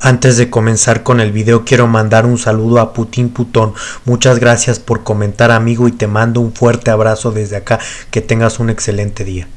Antes de comenzar con el video quiero mandar un saludo a Putin Putón. Muchas gracias por comentar amigo y te mando un fuerte abrazo desde acá. Que tengas un excelente día.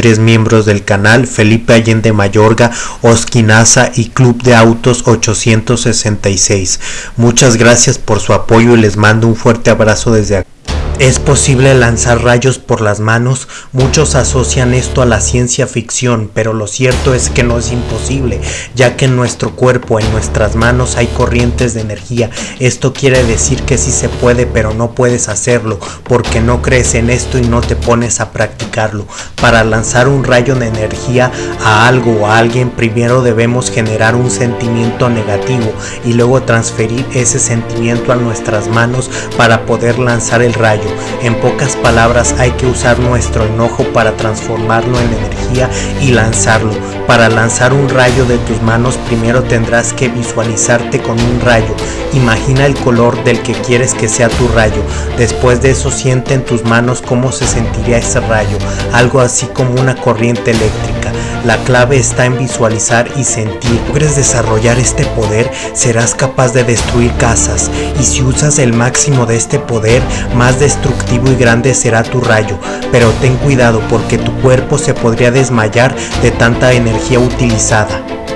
tres miembros del canal, Felipe Allende Mayorga, Osquinaza y Club de Autos 866. Muchas gracias por su apoyo y les mando un fuerte abrazo desde acá. ¿Es posible lanzar rayos por las manos? Muchos asocian esto a la ciencia ficción, pero lo cierto es que no es imposible, ya que en nuestro cuerpo, en nuestras manos hay corrientes de energía. Esto quiere decir que sí se puede, pero no puedes hacerlo, porque no crees en esto y no te pones a practicarlo. Para lanzar un rayo de energía a algo o a alguien, primero debemos generar un sentimiento negativo y luego transferir ese sentimiento a nuestras manos para poder lanzar el rayo. En pocas palabras hay que usar nuestro enojo para transformarlo en energía y lanzarlo. Para lanzar un rayo de tus manos primero tendrás que visualizarte con un rayo. Imagina el color del que quieres que sea tu rayo. Después de eso siente en tus manos cómo se sentiría ese rayo. Algo así como una corriente eléctrica. La clave está en visualizar y sentir. Logres desarrollar este poder, serás capaz de destruir casas. Y si usas el máximo de este poder, más destructivo y grande será tu rayo. Pero ten cuidado porque tu cuerpo se podría desmayar de tanta energía utilizada.